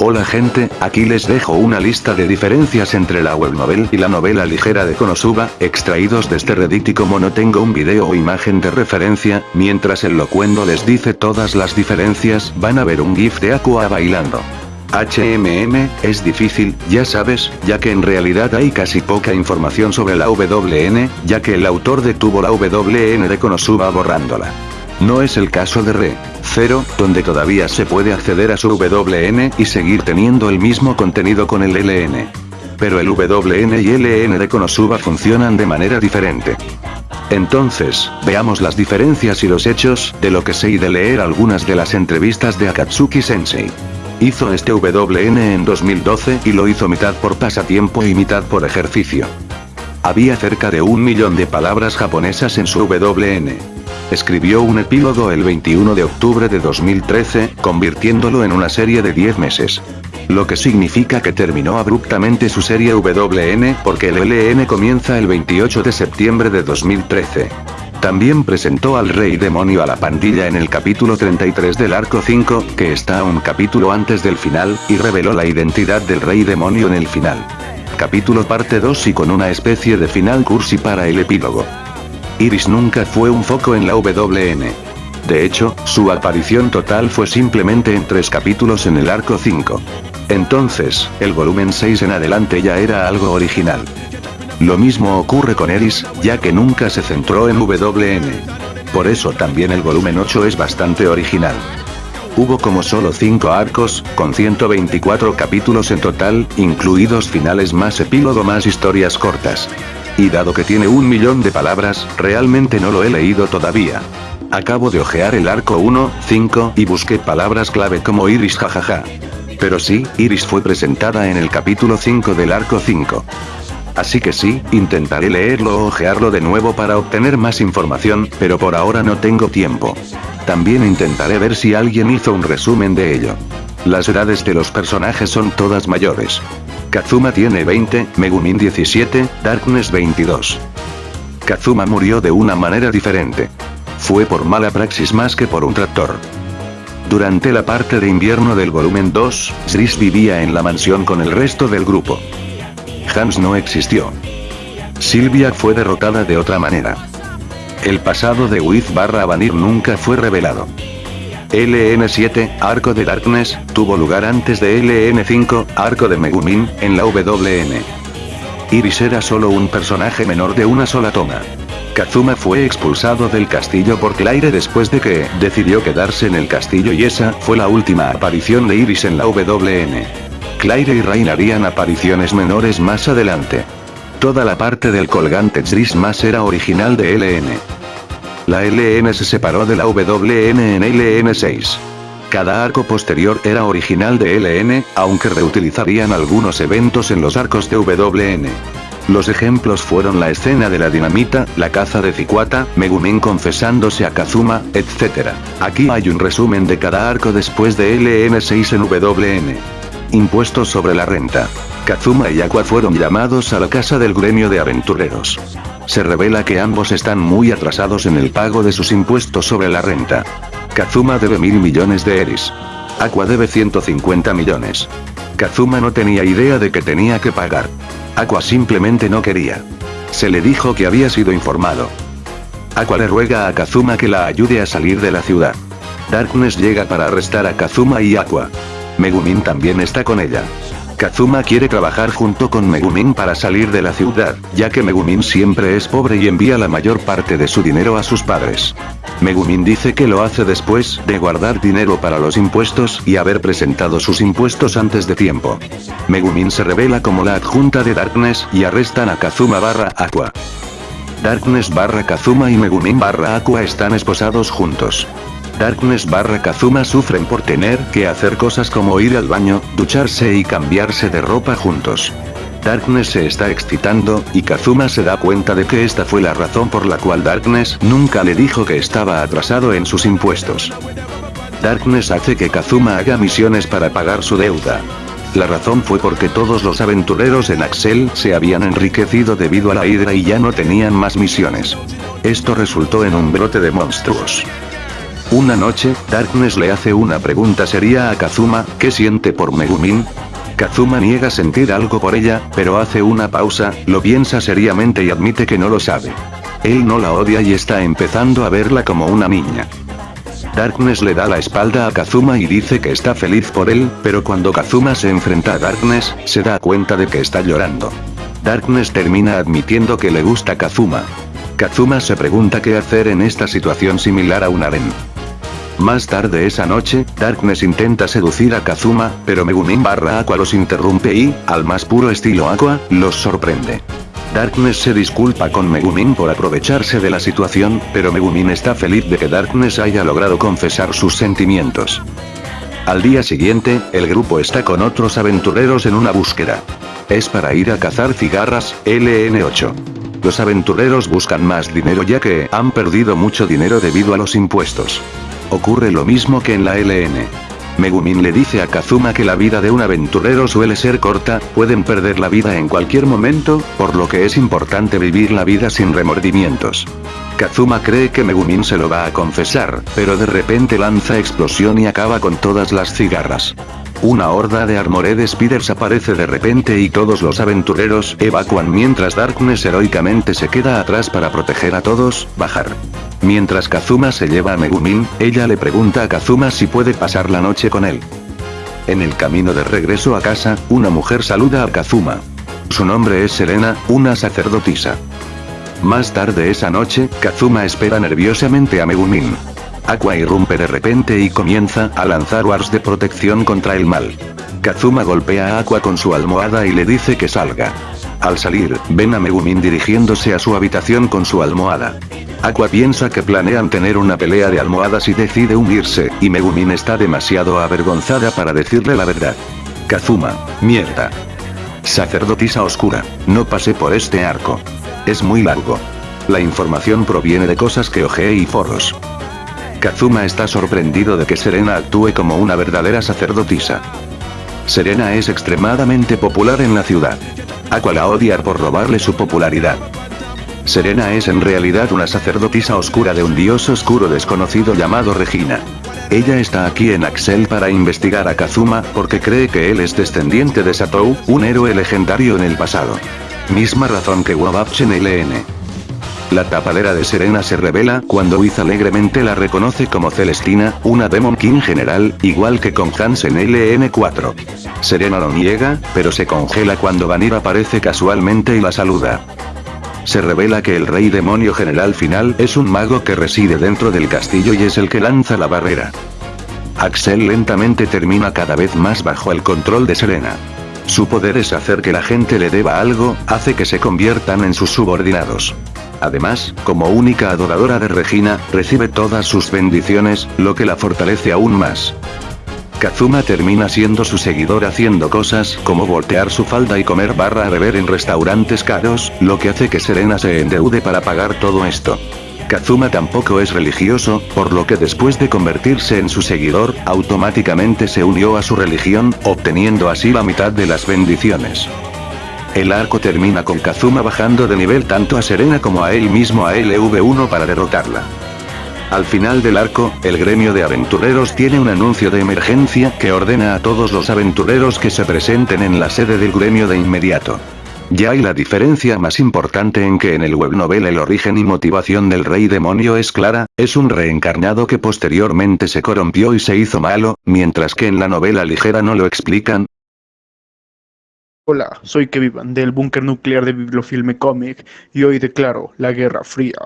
Hola gente, aquí les dejo una lista de diferencias entre la web novel y la novela ligera de Konosuba, extraídos de este Reddit y como no tengo un video o imagen de referencia, mientras el locuendo les dice todas las diferencias, van a ver un gif de Aqua bailando. HMM, es difícil, ya sabes, ya que en realidad hay casi poca información sobre la WN, ya que el autor detuvo la WN de Konosuba borrándola. No es el caso de Re. 0, donde todavía se puede acceder a su WN y seguir teniendo el mismo contenido con el LN. Pero el WN y LN de Konosuba funcionan de manera diferente. Entonces, veamos las diferencias y los hechos, de lo que sé y de leer algunas de las entrevistas de Akatsuki Sensei. Hizo este WN en 2012 y lo hizo mitad por pasatiempo y mitad por ejercicio. Había cerca de un millón de palabras japonesas en su WN. Escribió un epílogo el 21 de octubre de 2013, convirtiéndolo en una serie de 10 meses. Lo que significa que terminó abruptamente su serie WN porque el LN comienza el 28 de septiembre de 2013. También presentó al Rey Demonio a la pandilla en el capítulo 33 del arco 5, que está un capítulo antes del final, y reveló la identidad del Rey Demonio en el final. Capítulo parte 2 y con una especie de final cursi para el epílogo. Iris nunca fue un foco en la WN. De hecho, su aparición total fue simplemente en tres capítulos en el arco 5. Entonces, el volumen 6 en adelante ya era algo original. Lo mismo ocurre con Iris, ya que nunca se centró en WN. Por eso también el volumen 8 es bastante original. Hubo como solo 5 arcos, con 124 capítulos en total, incluidos finales más epílogo más historias cortas. Y dado que tiene un millón de palabras, realmente no lo he leído todavía. Acabo de ojear el arco 1, 5 y busqué palabras clave como Iris jajaja. Pero sí, Iris fue presentada en el capítulo 5 del arco 5. Así que sí, intentaré leerlo o ojearlo de nuevo para obtener más información, pero por ahora no tengo tiempo. También intentaré ver si alguien hizo un resumen de ello. Las edades de los personajes son todas mayores. Kazuma tiene 20, Megumin 17, Darkness 22. Kazuma murió de una manera diferente. Fue por mala praxis más que por un tractor. Durante la parte de invierno del volumen 2, Sris vivía en la mansión con el resto del grupo. Hans no existió. Silvia fue derrotada de otra manera. El pasado de Wiz barra Vanir nunca fue revelado. LN7, Arco de Darkness, tuvo lugar antes de LN5, Arco de Megumin, en la WN. Iris era solo un personaje menor de una sola toma. Kazuma fue expulsado del castillo por Claire después de que decidió quedarse en el castillo y esa fue la última aparición de Iris en la WN. Claire y Rain harían apariciones menores más adelante. Toda la parte del colgante Tris más era original de LN. La LN se separó de la WN en LN6. Cada arco posterior era original de LN, aunque reutilizarían algunos eventos en los arcos de WN. Los ejemplos fueron la escena de la dinamita, la caza de Cicuata, Megumin confesándose a Kazuma, etc. Aquí hay un resumen de cada arco después de LN6 en WN. Impuestos sobre la renta. Kazuma y Aqua fueron llamados a la casa del gremio de aventureros. Se revela que ambos están muy atrasados en el pago de sus impuestos sobre la renta. Kazuma debe mil millones de eris. Aqua debe 150 millones. Kazuma no tenía idea de que tenía que pagar. Aqua simplemente no quería. Se le dijo que había sido informado. Aqua le ruega a Kazuma que la ayude a salir de la ciudad. Darkness llega para arrestar a Kazuma y Aqua. Megumin también está con ella. Kazuma quiere trabajar junto con Megumin para salir de la ciudad, ya que Megumin siempre es pobre y envía la mayor parte de su dinero a sus padres. Megumin dice que lo hace después de guardar dinero para los impuestos y haber presentado sus impuestos antes de tiempo. Megumin se revela como la adjunta de Darkness y arrestan a Kazuma barra Aqua. Darkness barra Kazuma y Megumin barra Aqua están esposados juntos. Darkness barra Kazuma sufren por tener que hacer cosas como ir al baño, ducharse y cambiarse de ropa juntos. Darkness se está excitando, y Kazuma se da cuenta de que esta fue la razón por la cual Darkness nunca le dijo que estaba atrasado en sus impuestos. Darkness hace que Kazuma haga misiones para pagar su deuda. La razón fue porque todos los aventureros en Axel se habían enriquecido debido a la hidra y ya no tenían más misiones. Esto resultó en un brote de monstruos. Una noche, Darkness le hace una pregunta seria a Kazuma, ¿qué siente por Megumin? Kazuma niega sentir algo por ella, pero hace una pausa, lo piensa seriamente y admite que no lo sabe. Él no la odia y está empezando a verla como una niña. Darkness le da la espalda a Kazuma y dice que está feliz por él, pero cuando Kazuma se enfrenta a Darkness, se da cuenta de que está llorando. Darkness termina admitiendo que le gusta Kazuma. Kazuma se pregunta qué hacer en esta situación similar a un harem. Más tarde esa noche, Darkness intenta seducir a Kazuma, pero Megumin barra Aqua los interrumpe y, al más puro estilo Aqua, los sorprende. Darkness se disculpa con Megumin por aprovecharse de la situación, pero Megumin está feliz de que Darkness haya logrado confesar sus sentimientos. Al día siguiente, el grupo está con otros aventureros en una búsqueda. Es para ir a cazar cigarras, LN8. Los aventureros buscan más dinero ya que han perdido mucho dinero debido a los impuestos. Ocurre lo mismo que en la LN. Megumin le dice a Kazuma que la vida de un aventurero suele ser corta, pueden perder la vida en cualquier momento, por lo que es importante vivir la vida sin remordimientos. Kazuma cree que Megumin se lo va a confesar, pero de repente lanza explosión y acaba con todas las cigarras. Una horda de Armored Spiders aparece de repente y todos los aventureros evacuan mientras Darkness heroicamente se queda atrás para proteger a todos, bajar. Mientras Kazuma se lleva a Megumin, ella le pregunta a Kazuma si puede pasar la noche con él. En el camino de regreso a casa, una mujer saluda a Kazuma. Su nombre es Serena, una sacerdotisa. Más tarde esa noche, Kazuma espera nerviosamente a Megumin. Aqua irrumpe de repente y comienza a lanzar wars de protección contra el mal. Kazuma golpea a Aqua con su almohada y le dice que salga. Al salir, ven a Megumin dirigiéndose a su habitación con su almohada. Aqua piensa que planean tener una pelea de almohadas y decide unirse, y Megumin está demasiado avergonzada para decirle la verdad. Kazuma, mierda. Sacerdotisa oscura, no pasé por este arco. Es muy largo. La información proviene de cosas que ojeé y foros. Kazuma está sorprendido de que Serena actúe como una verdadera sacerdotisa. Serena es extremadamente popular en la ciudad. Aqua la odia por robarle su popularidad. Serena es en realidad una sacerdotisa oscura de un dios oscuro desconocido llamado Regina. Ella está aquí en Axel para investigar a Kazuma porque cree que él es descendiente de Satou, un héroe legendario en el pasado. Misma razón que Wabapchen LN. La tapadera de Serena se revela cuando Wiz alegremente la reconoce como Celestina, una Demon King general, igual que con Hansen LN4. Serena lo niega, pero se congela cuando Vanir aparece casualmente y la saluda. Se revela que el rey demonio general final es un mago que reside dentro del castillo y es el que lanza la barrera. Axel lentamente termina cada vez más bajo el control de Serena. Su poder es hacer que la gente le deba algo, hace que se conviertan en sus subordinados. Además, como única adoradora de Regina, recibe todas sus bendiciones, lo que la fortalece aún más. Kazuma termina siendo su seguidor haciendo cosas como voltear su falda y comer barra a beber en restaurantes caros, lo que hace que Serena se endeude para pagar todo esto. Kazuma tampoco es religioso, por lo que después de convertirse en su seguidor, automáticamente se unió a su religión, obteniendo así la mitad de las bendiciones. El arco termina con Kazuma bajando de nivel tanto a Serena como a él mismo a LV1 para derrotarla. Al final del arco, el gremio de aventureros tiene un anuncio de emergencia que ordena a todos los aventureros que se presenten en la sede del gremio de inmediato. Ya hay la diferencia más importante en que en el web novel el origen y motivación del rey demonio es clara, es un reencarnado que posteriormente se corrompió y se hizo malo, mientras que en la novela ligera no lo explican, Hola, soy Kevin del búnker nuclear de Bibliofilme Comic y hoy declaro la Guerra Fría.